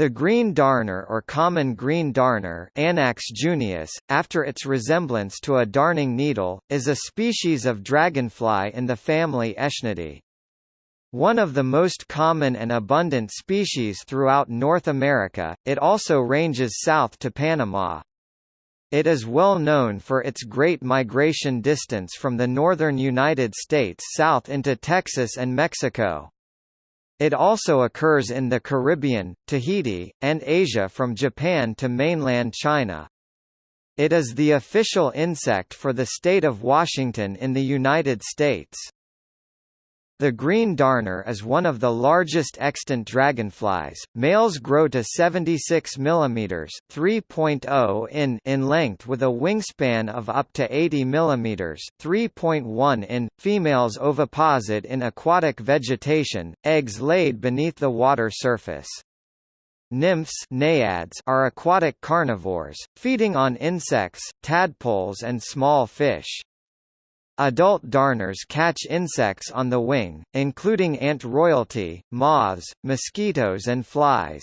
The green darner or common green darner Anax junius, after its resemblance to a darning needle, is a species of dragonfly in the family Aeshnidae. One of the most common and abundant species throughout North America, it also ranges south to Panama. It is well known for its great migration distance from the northern United States south into Texas and Mexico. It also occurs in the Caribbean, Tahiti, and Asia from Japan to mainland China. It is the official insect for the state of Washington in the United States. The green darner is one of the largest extant dragonflies. Males grow to 76 mm (3.0 in) in length with a wingspan of up to 80 mm (3.1 in). Females oviposit in aquatic vegetation, eggs laid beneath the water surface. Nymphs naiads are aquatic carnivores, feeding on insects, tadpoles and small fish. Adult darners catch insects on the wing, including ant royalty, moths, mosquitoes and flies.